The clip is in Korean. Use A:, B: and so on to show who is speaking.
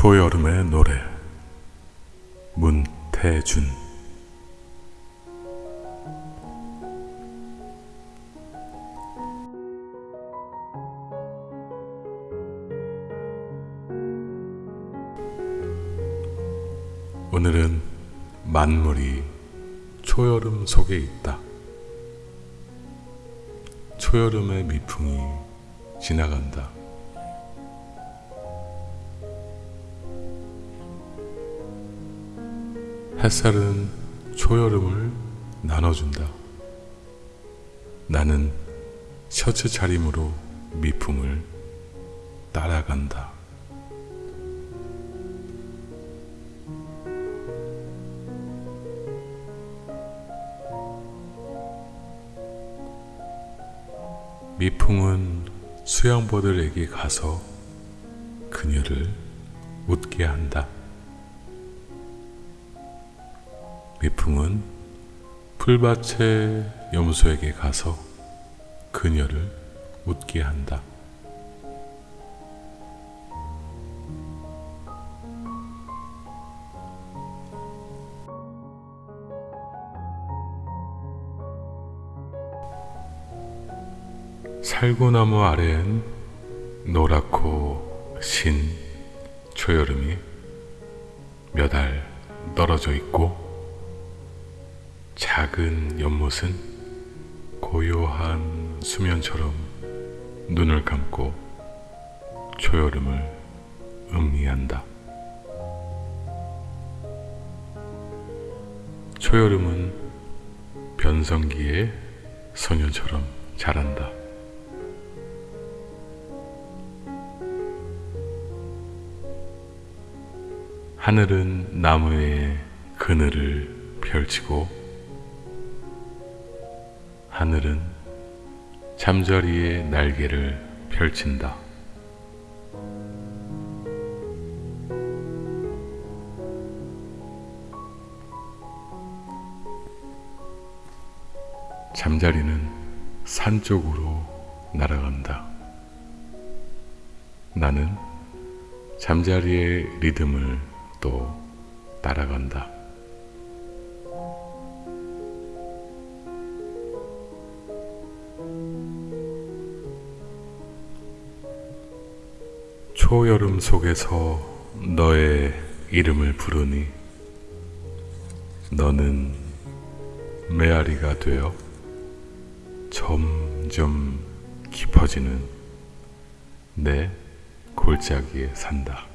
A: 초여름의 노래 문태준 오늘은 만물이 초여름 속에 있다. 초여름의 미풍이 지나간다. 햇살은 초여름을 나눠준다. 나는 셔츠 차림으로 미풍을 따라간다. 미풍은 수양보들에게 가서 그녀를 웃게 한다. 미풍은 풀밭의 염소에게 가서 그녀를 웃게 한다. 살구나무 아래엔 노랗고 신 초여름이 몇 알 떨어져 있고 작은 연못은 고요한 수면처럼 눈을 감고 초여름을 음미한다. 초여름은 변성기의 소년처럼 자란다. 하늘은 나무에 그늘을 펼치고 하늘은 잠자리에 날개를 펼친다. 잠자리는 산 쪽으로 날아간다. 나는 잠자리의 리듬을 또 따라간다. 초여름 속에서 너의 이름을 부르니 너는 메아리가 되어 점점 깊어지는 내 골짜기에 산다.